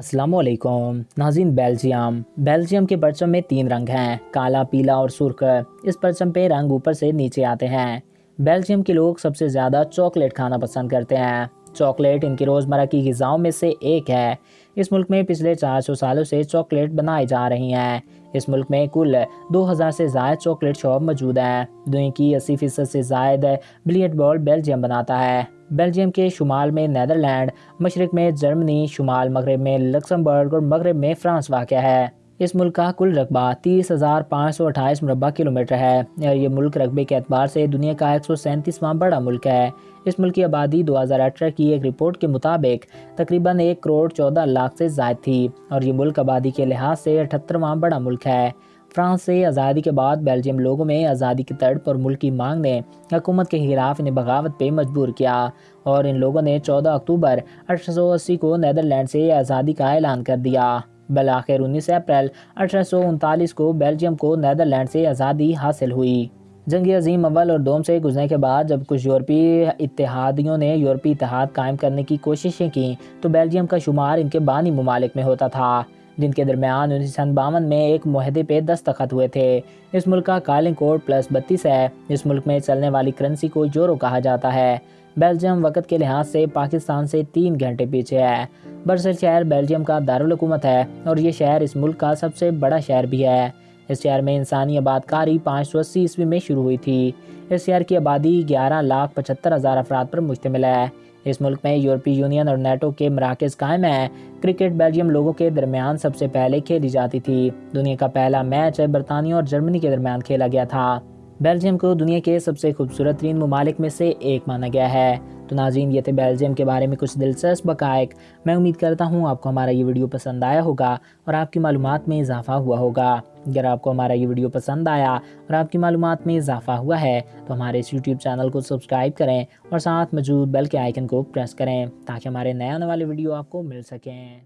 السلام علیکم۔ ناظرین، بیلجیم۔ بیلجیم کے پرچم میں تین رنگ ہیں، کالا، پیلا اور سرخ۔ اس پرچم پہ رنگ اوپر سے نیچے آتے ہیں۔ بیلجیم کے لوگ سب سے زیادہ چاکلیٹ کھانا پسند کرتے ہیں۔ چاکلیٹ ان کی روزمرہ کی غذاؤں میں سے ایک ہے۔ اس ملک میں پچھلے چار سو سالوں سے چاکلیٹ بنائی جا رہی ہیں۔ اس ملک میں کل دو ہزار سے زائد چاکلیٹ شاپ موجود ہیں۔ دنیا کی اسی فیصد سے زائد بلیٹ بال بیلجیم بناتا ہے۔ بیلجیم کے شمال میں نیدرلینڈ، مشرق میں جرمنی، شمال مغرب میں لکسمبرگ اور مغرب میں فرانس واقع ہے۔ اس ملک کا کل رقبہ تیس ہزار پانچ سو اٹھائیس مربع کلومیٹر ہے۔ اور یہ ملک رقبے کے اعتبار سے دنیا کا ایک سو سینتیسواں بڑا ملک ہے۔ اس ملک کی آبادی دو ہزار اٹھارہ کی ایک رپورٹ کے مطابق تقریباً ایک کروڑ چودہ لاکھ سے زائد تھی۔ اور یہ ملک آبادی کے لحاظ سے اٹھترواں بڑا ملک ہے۔ فرانس سے آزادی کے بعد بیلجیم لوگوں میں آزادی کی تڑپ اور ملک کی مانگ نے حکومت کے خلاف انہیں بغاوت پہ مجبور کیا اور ان لوگوں نے چودہ اکتوبر اٹھارہ سو اسی کو نیدرلینڈ سے آزادی کا اعلان کر دیا۔ بلاخر انیس اپریل اٹھارہ سو انتالیس کو بیلجیم کو نیدرلینڈ سے آزادی حاصل ہوئی۔ جنگ عظیم اول اور دوم سے گزرنے کے بعد جب کچھ یورپی اتحادیوں نے یورپی اتحاد قائم کرنے کی کوششیں کی تو بیلجیم کا شمار ان کے بانی ممالک میں ہوتا تھا۔ جن کے درمیان انیس سو باون میں ایک معاہدے پہ دستخط ہوئے تھے۔ اس ملک کا کالنگ کوڈ پلس بتیس ہے۔ اس ملک میں چلنے والی کرنسی کو یورو کہا جاتا ہے۔ بیلجیم وقت کے لحاظ سے پاکستان سے تین گھنٹے پیچھے ہے۔ برسل شہر بیلجیم کا دارالحکومت ہے اور یہ شہر اس ملک کا سب سے بڑا شہر بھی ہے۔ اس شہر میں انسانی آباد کاری پانچ سو اسی عیسوی میں شروع ہوئی تھی۔ اس شہر کی آبادی گیارہ لاکھ پچہتر ہزار افراد پر مشتمل ہے۔ اس ملک میں یورپی یونین اور نیٹو کے مراکز قائم ہیں۔ کرکٹ بیلجیم لوگوں کے درمیان سب سے پہلے کھیلی جاتی تھی۔ دنیا کا پہلا میچ برطانیہ اور جرمنی کے درمیان کھیلا گیا تھا۔ بیلجیم کو دنیا کے سب سے خوبصورت ترین ممالک میں سے ایک مانا گیا ہے۔ تو ناظرین یہ تھے بیلجیم کے بارے میں کچھ دلچسپ بقائق میں امید کرتا ہوں آپ کو ہمارا یہ ویڈیو پسند آیا ہوگا اور آپ کی معلومات میں اضافہ ہوا ہوگا۔ اگر آپ کو ہمارا یہ ویڈیو پسند آیا اور آپ کی معلومات میں اضافہ ہوا ہے تو ہمارے اس یوٹیوب چینل کو سبسکرائب کریں اور ساتھ موجود بیل کے آئیکن کو پریس کریں تاکہ ہمارے نئے آنے والے ویڈیو آپ کو مل سکیں۔